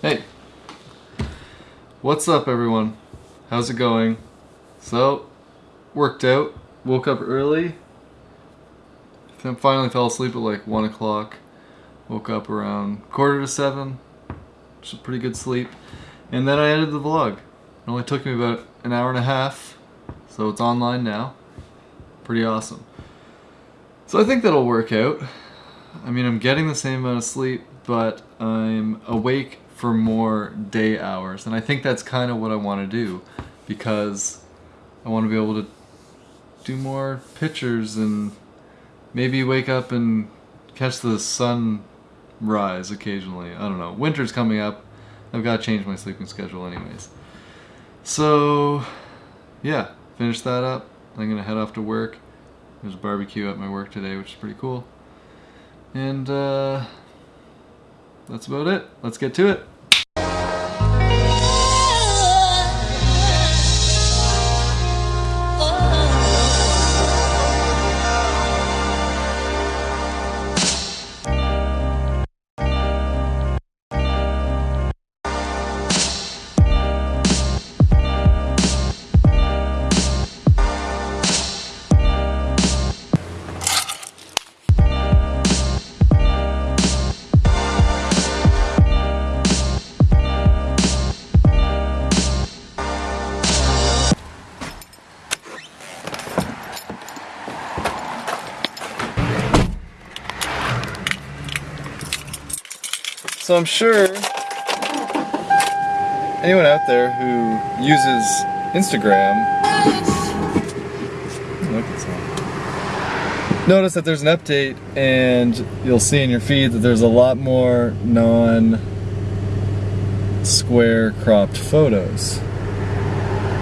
Hey, what's up everyone? How's it going? So, worked out, woke up early, finally fell asleep at like 1 o'clock, woke up around quarter to 7, which is a pretty good sleep, and then I edited the vlog. It only took me about an hour and a half, so it's online now. Pretty awesome. So I think that'll work out. I mean, I'm getting the same amount of sleep, but I'm awake for more day hours. And I think that's kind of what I want to do because I want to be able to do more pictures and maybe wake up and catch the sun rise occasionally. I don't know. Winter's coming up. I've got to change my sleeping schedule anyways. So, yeah, finish that up. I'm going to head off to work. There's a barbecue at my work today, which is pretty cool. And, uh, that's about it. Let's get to it. So I'm sure anyone out there who uses Instagram notice that there's an update and you'll see in your feed that there's a lot more non square cropped photos.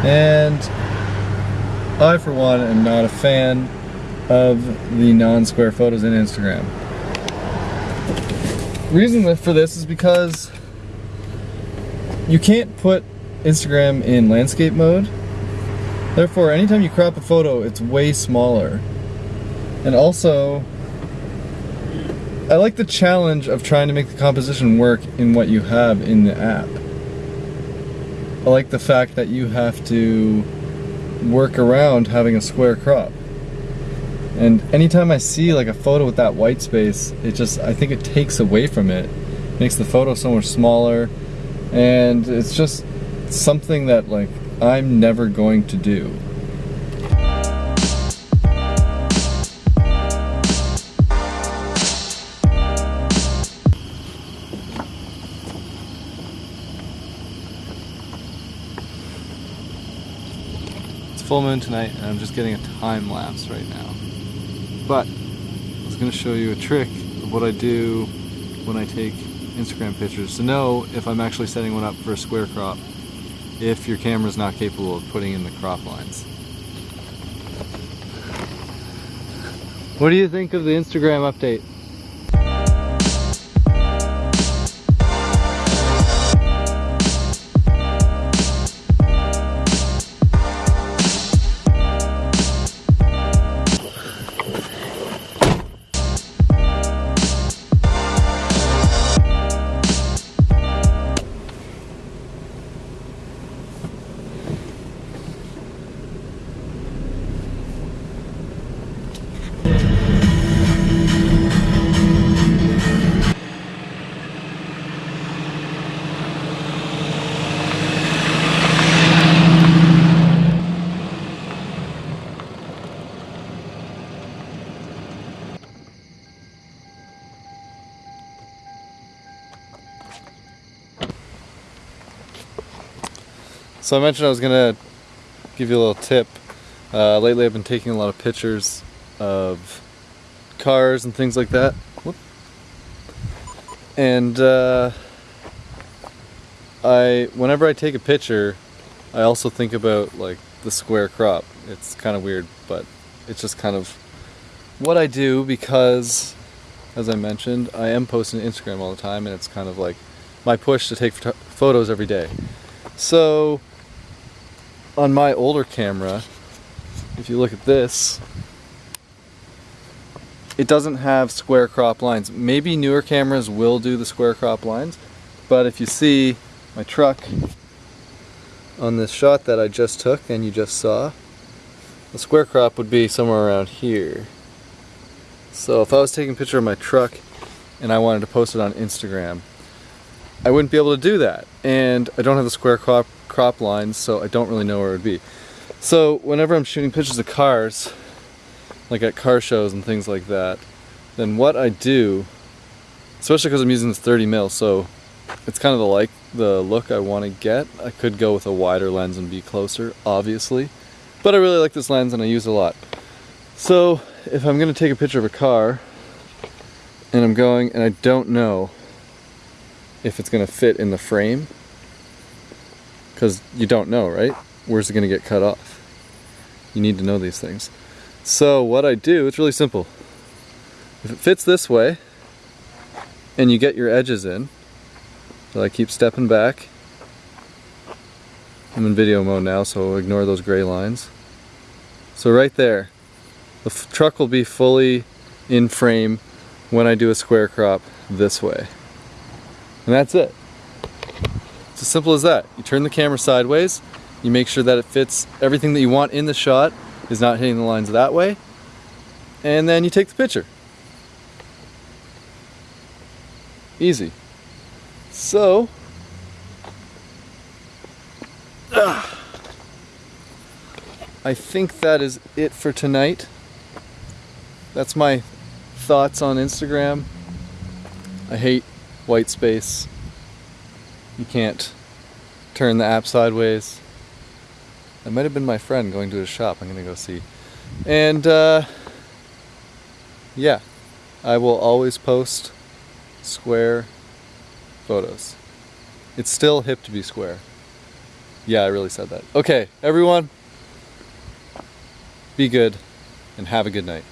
And I for one am not a fan of the non-square photos in Instagram reason for this is because you can't put Instagram in landscape mode. Therefore, anytime you crop a photo, it's way smaller. And also, I like the challenge of trying to make the composition work in what you have in the app. I like the fact that you have to work around having a square crop. And anytime I see like a photo with that white space, it just, I think it takes away from it. Makes the photo so much smaller. And it's just something that like I'm never going to do. It's full moon tonight and I'm just getting a time lapse right now. But I was going to show you a trick of what I do when I take Instagram pictures to know if I'm actually setting one up for a square crop if your camera is not capable of putting in the crop lines. What do you think of the Instagram update? So I mentioned I was gonna give you a little tip. Uh, lately I've been taking a lot of pictures of cars and things like that. Whoop. And uh, I, whenever I take a picture, I also think about like the square crop. It's kind of weird, but it's just kind of what I do because, as I mentioned, I am posting Instagram all the time and it's kind of like my push to take photos every day. So on my older camera, if you look at this, it doesn't have square crop lines. Maybe newer cameras will do the square crop lines, But if you see my truck on this shot that I just took and you just saw, the square crop would be somewhere around here. So if I was taking a picture of my truck and I wanted to post it on Instagram, I wouldn't be able to do that. And I don't have the square crop, crop lines, so I don't really know where it would be. So whenever I'm shooting pictures of cars, like at car shows and things like that, then what I do, especially because I'm using this 30 mil, so it's kind of the like the look I want to get. I could go with a wider lens and be closer, obviously, but I really like this lens and I use it a lot. So if I'm going to take a picture of a car and I'm going and I don't know if it's going to fit in the frame, because you don't know, right? Where's it going to get cut off? You need to know these things. So what I do, it's really simple. If it fits this way, and you get your edges in, so I keep stepping back. I'm in video mode now, so ignore those gray lines. So right there, the truck will be fully in frame when I do a square crop this way. And that's it. It's as simple as that. You turn the camera sideways, you make sure that it fits everything that you want in the shot is not hitting the lines that way, and then you take the picture. Easy. So, uh, I think that is it for tonight. That's my thoughts on Instagram. I hate white space. You can't turn the app sideways. That might have been my friend going to his shop. I'm going to go see. And, uh, yeah, I will always post square photos. It's still hip to be square. Yeah, I really said that. Okay, everyone, be good and have a good night.